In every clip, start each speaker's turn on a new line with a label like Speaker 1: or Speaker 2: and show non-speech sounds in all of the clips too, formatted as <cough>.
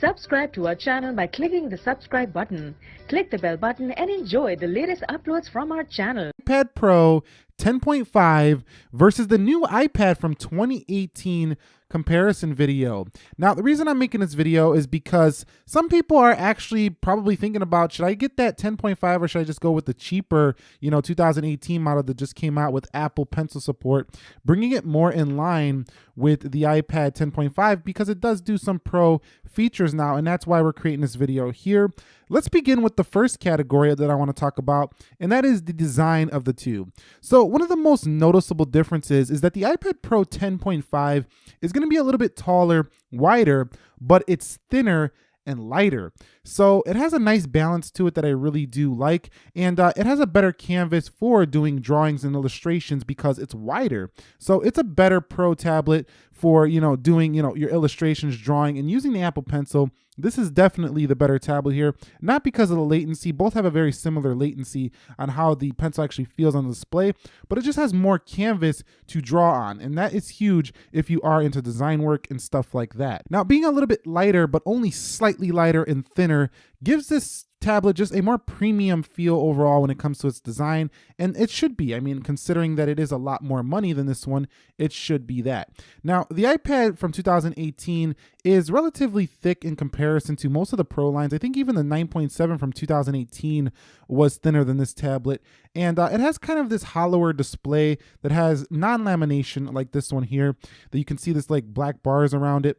Speaker 1: Subscribe to our channel by clicking the subscribe button. Click the bell button and enjoy the latest uploads from our channel.
Speaker 2: iPad Pro 10.5 versus the new iPad from 2018 comparison video. Now, the reason I'm making this video is because some people are actually probably thinking about, should I get that 10.5 or should I just go with the cheaper, you know, 2018 model that just came out with Apple Pencil support, bringing it more in line with the iPad 10.5 because it does do some pro features now, and that's why we're creating this video here. Let's begin with the first category that I want to talk about, and that is the design of the two. So one of the most noticeable differences is that the iPad Pro 10.5 is going to be a little bit taller, wider, but it's thinner and lighter. So it has a nice balance to it that I really do like. And uh, it has a better canvas for doing drawings and illustrations because it's wider. So it's a better pro tablet for, you know, doing, you know, your illustrations, drawing and using the Apple Pencil this is definitely the better tablet here, not because of the latency. Both have a very similar latency on how the pencil actually feels on the display, but it just has more canvas to draw on. And that is huge if you are into design work and stuff like that. Now, being a little bit lighter, but only slightly lighter and thinner gives this tablet just a more premium feel overall when it comes to its design and it should be. I mean considering that it is a lot more money than this one it should be that. Now the ipad from 2018 is relatively thick in comparison to most of the pro lines. I think even the 9.7 from 2018 was thinner than this tablet and uh, it has kind of this hollower display that has non-lamination like this one here that you can see this like black bars around it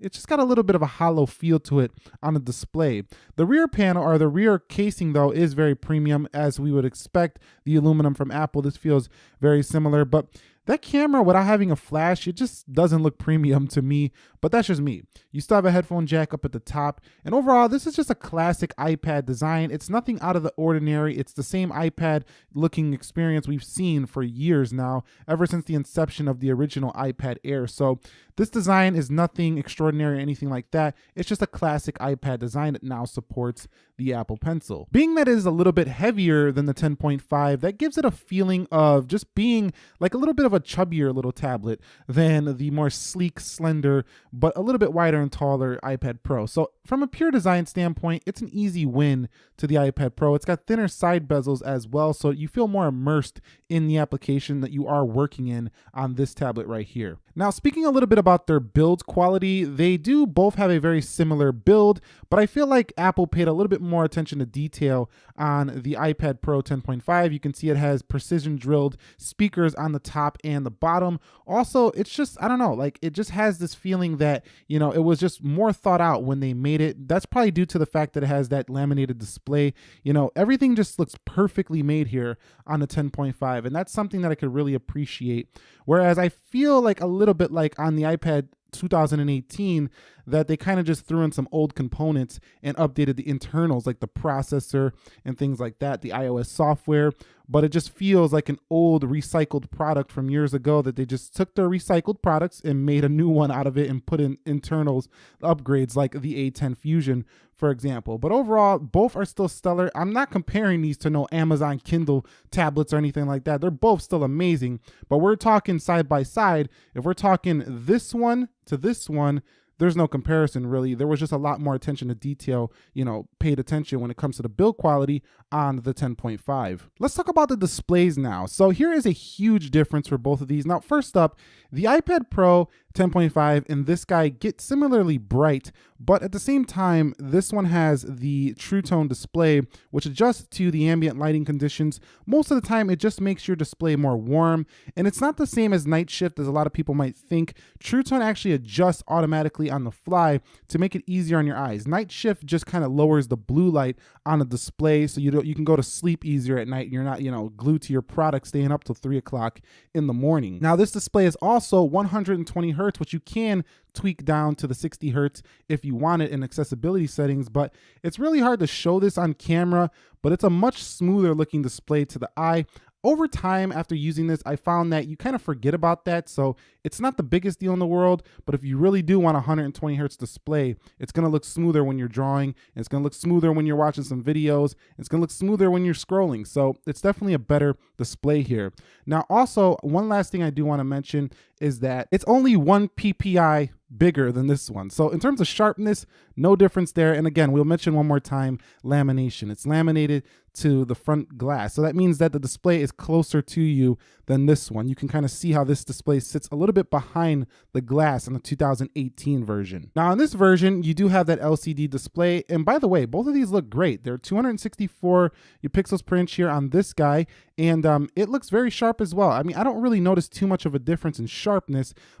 Speaker 2: it's just got a little bit of a hollow feel to it on the display. The rear panel or the rear casing though is very premium as we would expect the aluminum from Apple. This feels very similar, but that camera, without having a flash, it just doesn't look premium to me, but that's just me. You still have a headphone jack up at the top, and overall, this is just a classic iPad design. It's nothing out of the ordinary. It's the same iPad looking experience we've seen for years now, ever since the inception of the original iPad Air. So this design is nothing extraordinary or anything like that. It's just a classic iPad design that now supports the Apple Pencil. Being that it is a little bit heavier than the 10.5, that gives it a feeling of just being like a little bit of a chubbier little tablet than the more sleek, slender, but a little bit wider and taller iPad Pro. So from a pure design standpoint, it's an easy win to the iPad Pro. It's got thinner side bezels as well, so you feel more immersed in the application that you are working in on this tablet right here. Now, speaking a little bit about their build quality, they do both have a very similar build, but I feel like Apple paid a little bit more attention to detail on the iPad Pro 10.5. You can see it has precision drilled speakers on the top and the bottom. Also, it's just, I don't know, like it just has this feeling that, you know, it was just more thought out when they made it. That's probably due to the fact that it has that laminated display. You know, everything just looks perfectly made here on the 10.5, and that's something that I could really appreciate. Whereas I feel like a little bit like on the iPad 2018 that they kind of just threw in some old components and updated the internals like the processor and things like that, the iOS software. But it just feels like an old recycled product from years ago that they just took their recycled products and made a new one out of it and put in internals upgrades like the A10 Fusion, for example. But overall, both are still stellar. I'm not comparing these to no Amazon Kindle tablets or anything like that. They're both still amazing, but we're talking side by side. If we're talking this one to this one, there's no comparison really. There was just a lot more attention to detail, you know, paid attention when it comes to the build quality on the 10.5. Let's talk about the displays now. So here is a huge difference for both of these. Now, first up, the iPad Pro 10.5 and this guy get similarly bright, but at the same time, this one has the True Tone display, which adjusts to the ambient lighting conditions. Most of the time, it just makes your display more warm, and it's not the same as Night Shift as a lot of people might think. True Tone actually adjusts automatically on the fly to make it easier on your eyes. Night Shift just kind of lowers the blue light on the display, so you you can go to sleep easier at night. And you're not, you know, glued to your product, staying up till three o'clock in the morning. Now, this display is also 120 hertz which you can tweak down to the 60 hertz if you want it in accessibility settings, but it's really hard to show this on camera, but it's a much smoother looking display to the eye. Over time after using this i found that you kind of forget about that so it's not the biggest deal in the world but if you really do want a 120 hertz display it's going to look smoother when you're drawing it's going to look smoother when you're watching some videos it's going to look smoother when you're scrolling so it's definitely a better display here. Now also one last thing i do want to mention is that it's only one PPI bigger than this one. So in terms of sharpness, no difference there. And again, we'll mention one more time, lamination. It's laminated to the front glass. So that means that the display is closer to you than this one. You can kind of see how this display sits a little bit behind the glass in the 2018 version. Now in this version, you do have that LCD display. And by the way, both of these look great. They're 264 pixels per inch here on this guy. And um, it looks very sharp as well. I mean, I don't really notice too much of a difference in sharpness,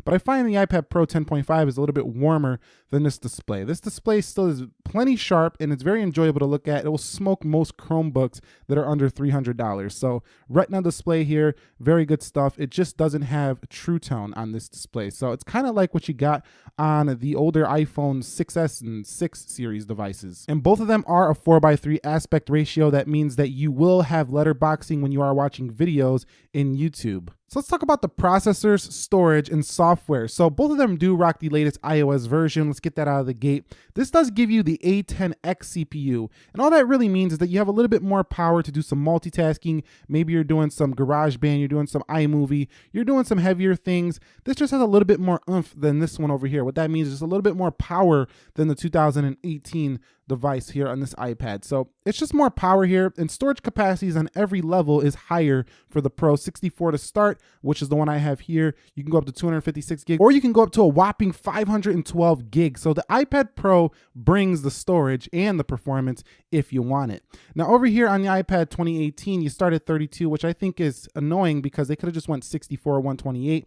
Speaker 2: but I find the iPad Pro 10.5 is a little bit warmer than this display. This display still is plenty sharp and it's very enjoyable to look at. It will smoke most Chromebooks that are under $300. So Retina display here, very good stuff. It just doesn't have True Tone on this display. So it's kind of like what you got on the older iPhone 6S and 6 series devices. And both of them are a 4x3 aspect ratio. That means that you will have letterboxing when you are watching videos in YouTube. So let's talk about the processors, storage, and software. So both of them do rock the latest iOS version. Let's get that out of the gate. This does give you the A10X CPU. And all that really means is that you have a little bit more power to do some multitasking. Maybe you're doing some GarageBand, you're doing some iMovie, you're doing some heavier things. This just has a little bit more oomph than this one over here. What that means is just a little bit more power than the 2018 device here on this iPad. So it's just more power here and storage capacities on every level is higher for the Pro 64 to start, which is the one I have here. You can go up to 256 gig or you can go up to a whopping 512 gig. So the iPad Pro brings the storage and the performance if you want it. Now over here on the iPad 2018, you start at 32, which I think is annoying because they could have just went 64 or 128.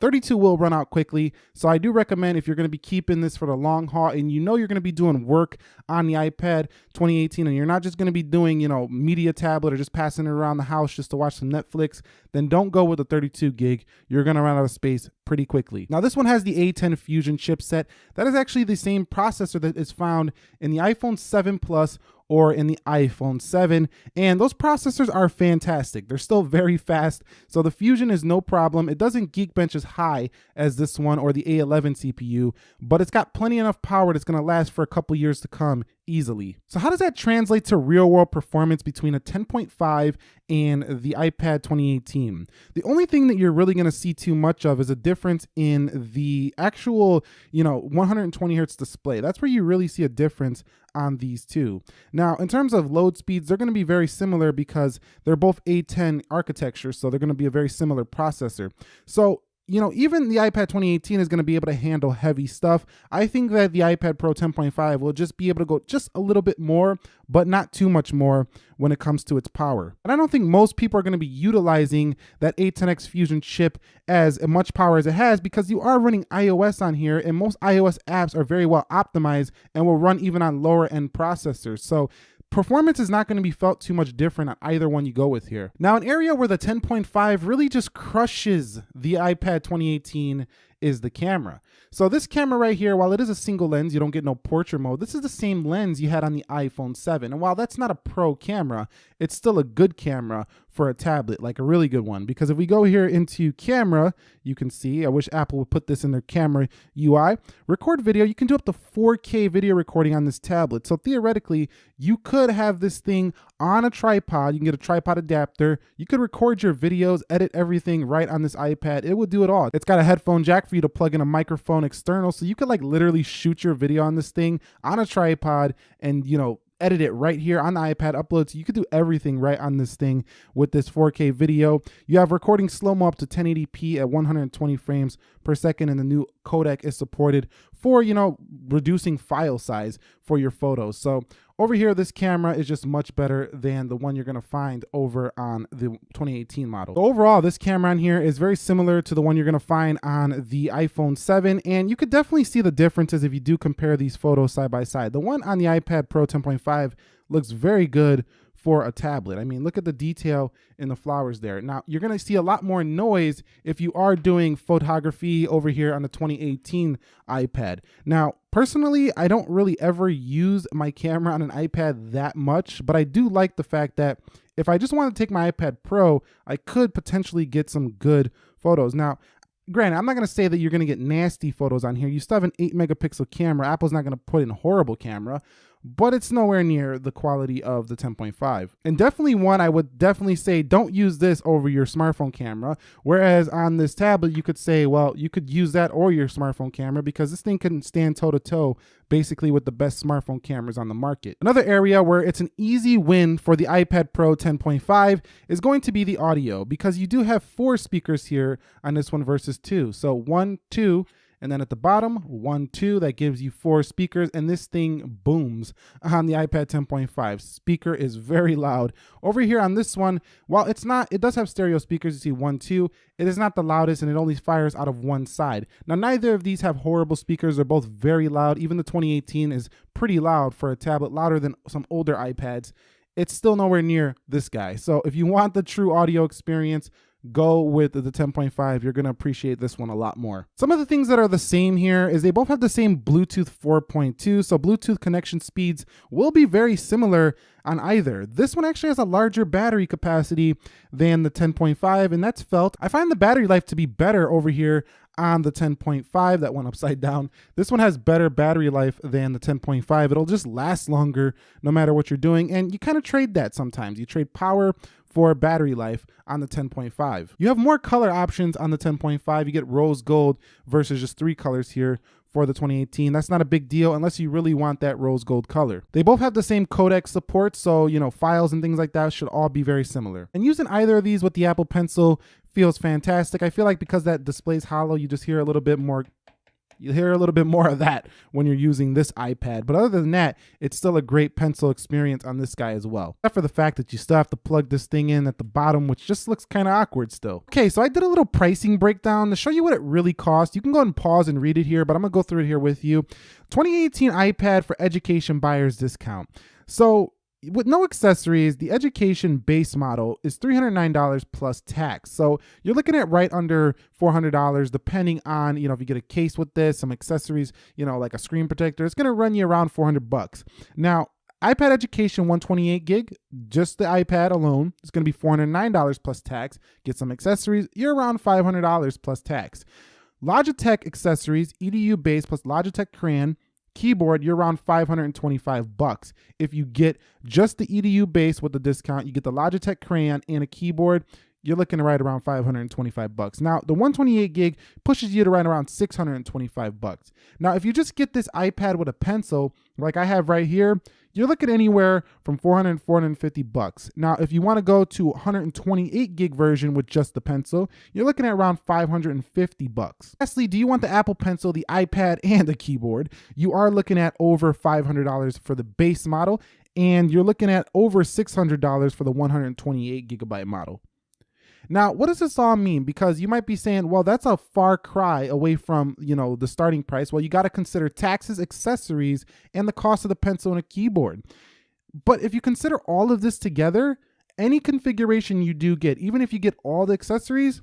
Speaker 2: 32 will run out quickly. So I do recommend if you're going to be keeping this for the long haul and you know you're going to be doing work on the iPad 2018 and you're not just going to be doing, you know, media tablet or just passing it around the house just to watch some Netflix, then don't go with the 32 gig. You're going to run out of space pretty quickly. Now this one has the A10 Fusion chipset. That is actually the same processor that is found in the iPhone 7 Plus or in the iPhone 7. And those processors are fantastic. They're still very fast. So the Fusion is no problem. It doesn't Geekbench as high as this one or the A11 CPU, but it's got plenty enough power that's going to last for a couple years to come easily. So how does that translate to real world performance between a 10.5 and the iPad 2018? The only thing that you're really going to see too much of is a difference in the actual, you know, 120 hertz display. That's where you really see a difference on these two. Now, in terms of load speeds, they're going to be very similar because they're both A10 architecture, so they're going to be a very similar processor. So you know, even the iPad 2018 is going to be able to handle heavy stuff. I think that the iPad Pro 10.5 will just be able to go just a little bit more, but not too much more when it comes to its power. And I don't think most people are going to be utilizing that A10X Fusion chip as much power as it has because you are running iOS on here and most iOS apps are very well optimized and will run even on lower end processors. So performance is not going to be felt too much different on either one you go with here. Now, an area where the 10.5 really just crushes the iPad 2018 is the camera. So this camera right here, while it is a single lens, you don't get no portrait mode. This is the same lens you had on the iPhone 7. And while that's not a pro camera, it's still a good camera for a tablet, like a really good one. Because if we go here into camera, you can see, I wish Apple would put this in their camera UI, record video, you can do up to 4K video recording on this tablet. So theoretically, you could have this thing on a tripod. You can get a tripod adapter. You could record your videos, edit everything right on this iPad. It would do it all. It's got a headphone jack for you to plug in a microphone external. So you could like literally shoot your video on this thing on a tripod and, you know, edit it right here on the iPad, upload. So you could do everything right on this thing with this 4K video. You have recording slow-mo up to 1080p at 120 frames per second, and the new codec is supported for, you know, reducing file size for your photos. So over here, this camera is just much better than the one you're gonna find over on the 2018 model. So overall, this camera on here is very similar to the one you're gonna find on the iPhone 7, and you could definitely see the differences if you do compare these photos side by side. The one on the iPad Pro 10.5 looks very good for a tablet. I mean, look at the detail in the flowers there. Now, you're going to see a lot more noise if you are doing photography over here on the 2018 iPad. Now, personally, I don't really ever use my camera on an iPad that much, but I do like the fact that if I just want to take my iPad Pro, I could potentially get some good photos. Now, granted, I'm not going to say that you're going to get nasty photos on here. You still have an 8 megapixel camera. Apple's not going to put in a horrible camera, but it's nowhere near the quality of the 10.5. And definitely one I would definitely say don't use this over your smartphone camera. Whereas on this tablet, you could say, well, you could use that or your smartphone camera because this thing can stand toe to toe basically with the best smartphone cameras on the market. Another area where it's an easy win for the iPad Pro 10.5 is going to be the audio because you do have four speakers here on this one versus two. So one, two, and then at the bottom, one, two, that gives you four speakers. And this thing booms on the iPad 10.5. Speaker is very loud. Over here on this one, while it's not, it does have stereo speakers. You see one, two. It is not the loudest and it only fires out of one side. Now, neither of these have horrible speakers. They're both very loud. Even the 2018 is pretty loud for a tablet, louder than some older iPads. It's still nowhere near this guy. So if you want the true audio experience, go with the 10.5 you're going to appreciate this one a lot more. Some of the things that are the same here is they both have the same bluetooth 4.2 so bluetooth connection speeds will be very similar on either. This one actually has a larger battery capacity than the 10.5 and that's felt. I find the battery life to be better over here on the 10.5 that went upside down. This one has better battery life than the 10.5 it'll just last longer no matter what you're doing and you kind of trade that sometimes. You trade power for battery life on the 10.5. You have more color options on the 10.5. You get rose gold versus just three colors here for the 2018. That's not a big deal unless you really want that rose gold color. They both have the same codec support, so you know, files and things like that should all be very similar. And using either of these with the Apple Pencil feels fantastic. I feel like because that display's hollow, you just hear a little bit more You'll hear a little bit more of that when you're using this iPad. But other than that, it's still a great pencil experience on this guy as well. Except for the fact that you still have to plug this thing in at the bottom, which just looks kind of awkward still. Okay, so I did a little pricing breakdown to show you what it really costs. You can go and pause and read it here, but I'm gonna go through it here with you. 2018 iPad for education buyers discount. So with no accessories, the education base model is $309 plus tax. So you're looking at right under $400 depending on, you know, if you get a case with this, some accessories, you know, like a screen protector, it's going to run you around 400 bucks. Now, iPad Education 128 gig, just the iPad alone, is going to be $409 plus tax. Get some accessories, you're around $500 plus tax. Logitech accessories, EDU base plus Logitech Crayon, keyboard, you're around 525 bucks. If you get just the EDU base with the discount, you get the Logitech Crayon and a keyboard, you're looking right around 525 bucks. Now, the 128 gig pushes you to right around 625 bucks. Now, if you just get this iPad with a pencil, like I have right here, you're looking anywhere from 400 and 450 bucks. Now, if you want to go to 128 gig version with just the pencil, you're looking at around 550 bucks. Lastly, do you want the Apple Pencil, the iPad, <laughs> and the keyboard? You are looking at over $500 for the base model, and you're looking at over $600 for the 128 gigabyte model. Now, what does this all mean? Because you might be saying, well, that's a far cry away from, you know, the starting price. Well, you got to consider taxes, accessories, and the cost of the pencil and a keyboard. But if you consider all of this together, any configuration you do get, even if you get all the accessories,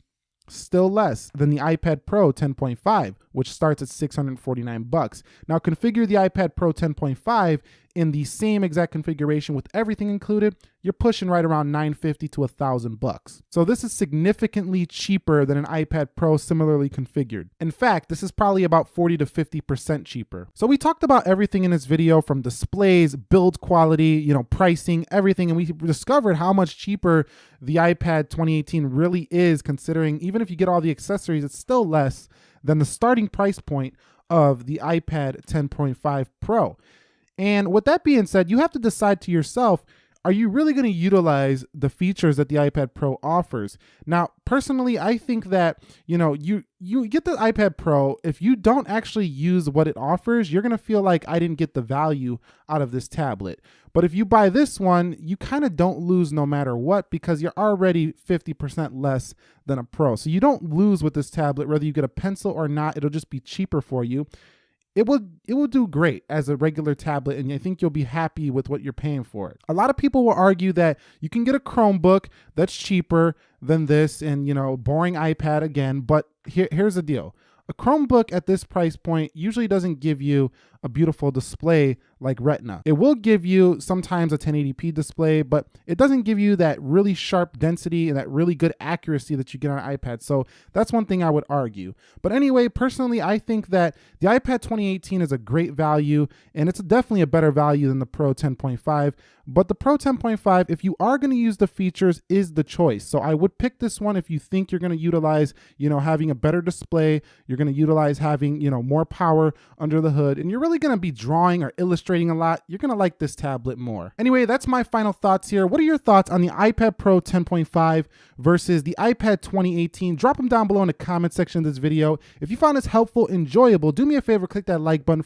Speaker 2: still less than the iPad Pro 10.5, which starts at 649 bucks. Now configure the iPad Pro 10.5 in the same exact configuration with everything included, you're pushing right around 950 to 1000 bucks. So this is significantly cheaper than an iPad Pro similarly configured. In fact, this is probably about 40 to 50% cheaper. So we talked about everything in this video from displays, build quality, you know, pricing, everything, and we discovered how much cheaper the iPad 2018 really is considering even if you get all the accessories, it's still less than the starting price point of the iPad 10.5 Pro. And with that being said, you have to decide to yourself, are you really going to utilize the features that the iPad Pro offers? Now, personally, I think that, you know, you you get the iPad Pro, if you don't actually use what it offers, you're going to feel like I didn't get the value out of this tablet. But if you buy this one, you kind of don't lose no matter what because you're already 50% less than a Pro. So you don't lose with this tablet whether you get a pencil or not, it'll just be cheaper for you it will it will do great as a regular tablet and I think you'll be happy with what you're paying for it. A lot of people will argue that you can get a Chromebook that's cheaper than this and you know boring iPad again, but here, here's the deal. A Chromebook at this price point usually doesn't give you a beautiful display like Retina. It will give you sometimes a 1080p display, but it doesn't give you that really sharp density and that really good accuracy that you get on iPad. So that's one thing I would argue. But anyway, personally, I think that the iPad 2018 is a great value and it's definitely a better value than the Pro 10.5. But the Pro 10.5, if you are going to use the features, is the choice. So I would pick this one if you think you're going to utilize, you know, having a better display, you're going to utilize having, you know, more power under the hood, and you're really going to be drawing or illustrating a lot, you're going to like this tablet more. Anyway, that's my final thoughts here. What are your thoughts on the iPad Pro 10.5 versus the iPad 2018? Drop them down below in the comment section of this video. If you found this helpful, enjoyable, do me a favor, click that like button